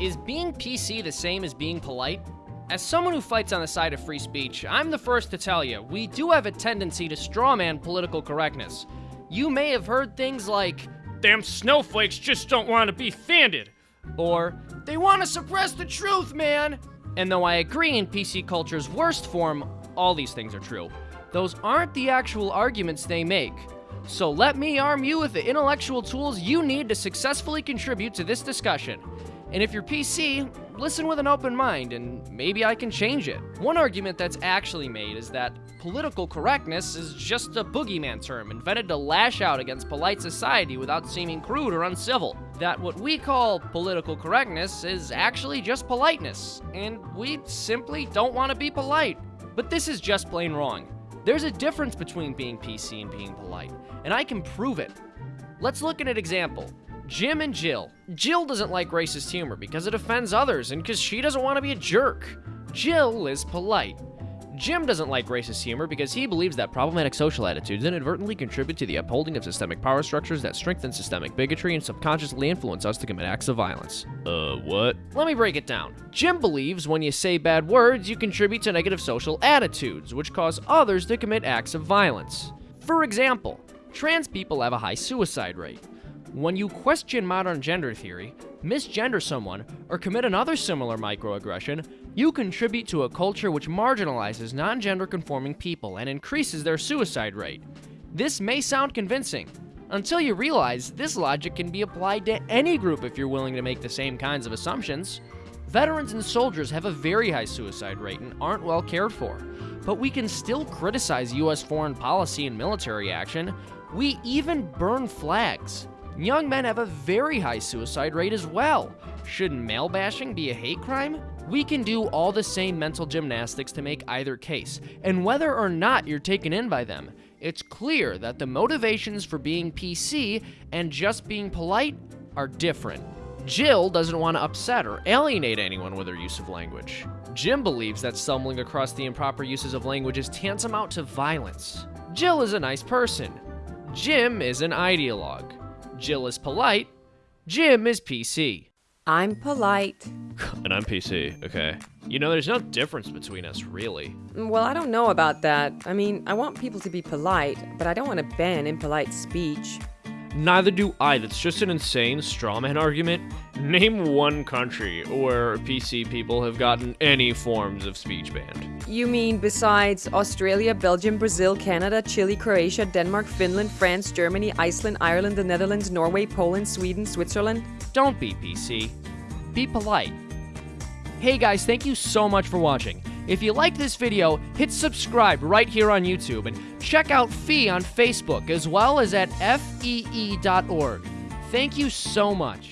Is being PC the same as being polite? As someone who fights on the side of free speech, I'm the first to tell you, we do have a tendency to strawman political correctness. You may have heard things like, Damn snowflakes just don't want to be fanded. or, they want to suppress the truth, man! And though I agree in PC culture's worst form, all these things are true. Those aren't the actual arguments they make. So let me arm you with the intellectual tools you need to successfully contribute to this discussion. And if you're PC, listen with an open mind and maybe I can change it. One argument that's actually made is that political correctness is just a boogeyman term invented to lash out against polite society without seeming crude or uncivil. That what we call political correctness is actually just politeness, and we simply don't want to be polite. But this is just plain wrong. There's a difference between being PC and being polite, and I can prove it. Let's look at an example. Jim and Jill. Jill doesn't like racist humor because it offends others and because she doesn't want to be a jerk. Jill is polite. Jim doesn't like racist humor because he believes that problematic social attitudes inadvertently contribute to the upholding of systemic power structures that strengthen systemic bigotry and subconsciously influence us to commit acts of violence. Uh, what? Let me break it down. Jim believes when you say bad words, you contribute to negative social attitudes, which cause others to commit acts of violence. For example, trans people have a high suicide rate. When you question modern gender theory, misgender someone, or commit another similar microaggression, you contribute to a culture which marginalizes non gender conforming people and increases their suicide rate. This may sound convincing, until you realize this logic can be applied to any group if you're willing to make the same kinds of assumptions. Veterans and soldiers have a very high suicide rate and aren't well cared for. But we can still criticize US foreign policy and military action. We even burn flags. Young men have a very high suicide rate as well. Shouldn't male bashing be a hate crime? We can do all the same mental gymnastics to make either case, and whether or not you're taken in by them, it's clear that the motivations for being PC and just being polite are different. Jill doesn't want to upset or alienate anyone with her use of language. Jim believes that stumbling across the improper uses of language is tantamount to violence. Jill is a nice person. Jim is an ideologue. Jill is polite. Jim is PC. I'm polite. And I'm PC, okay. You know, there's no difference between us, really. Well, I don't know about that. I mean, I want people to be polite, but I don't want to ban impolite speech. Neither do I. That's just an insane strawman argument. Name one country where PC people have gotten any forms of speech banned. You mean besides Australia, Belgium, Brazil, Canada, Chile, Croatia, Denmark, Finland, France, Germany, Iceland, Ireland, the Netherlands, Norway, Poland, Sweden, Switzerland? Don't be PC. Be polite. Hey guys, thank you so much for watching. If you liked this video, hit subscribe right here on YouTube and check out Fee on Facebook as well as at fee.org. Thank you so much.